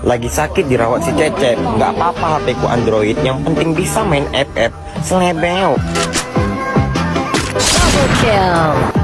Lagi sakit dirawat si Cecep. Nggak apa-apa HP ku Android. Yang penting bisa main app-app. Selebel Double kill.